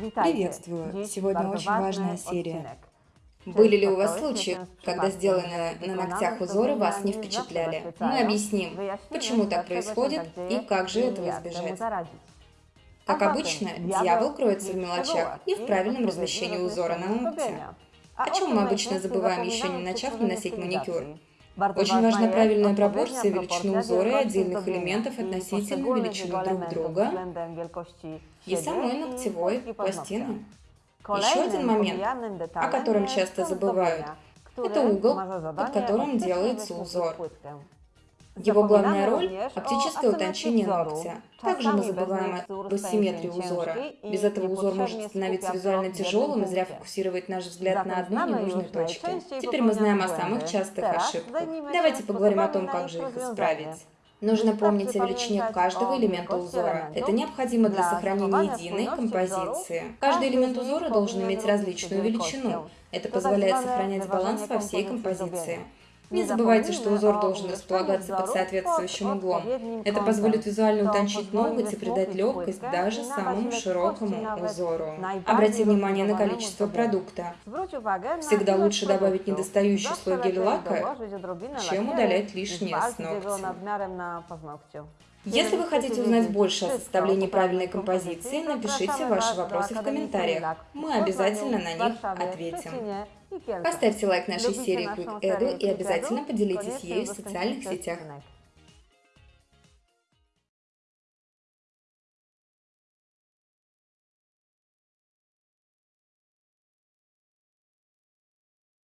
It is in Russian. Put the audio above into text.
Приветствую! Сегодня очень важная серия. Были ли у вас случаи, когда сделанные на ногтях узоры вас не впечатляли? Мы объясним, почему так происходит и как же этого избежать. Как обычно, дьявол кроется в мелочах и в правильном размещении узора на ногте. О чем мы обычно забываем, еще не начав наносить маникюр? Очень важна правильная пропорция величины узора и отдельных элементов относительно величины друг друга. и самой ногтевой пластины. Еще один момент, о котором часто забывают, это угол, под которым делается узор. Его главная роль – оптическое утончение ногтя. Также мы забываем об асимметрии узора. Без этого узор может становиться визуально тяжелым и зря фокусировать наш взгляд на одной ненужной точке. Теперь мы знаем о самых частых ошибках. Давайте поговорим о том, как же их исправить. Нужно помнить о величине каждого элемента узора. Это необходимо для сохранения единой композиции. Каждый элемент узора должен иметь различную величину. Это позволяет сохранять баланс во всей композиции. Не забывайте, что узор должен располагаться под соответствующим углом. Это позволит визуально утончить ноготь и придать легкость даже самому широкому узору. Обратите внимание на количество продукта. Всегда лучше добавить недостающий слой гель-лака, чем удалять лишнее с ногтя. Если вы хотите узнать больше о составлении правильной композиции, напишите ваши вопросы в комментариях. Мы обязательно на них ответим. Поставьте лайк нашей серии Quick Edu и обязательно поделитесь ею в социальных сетях.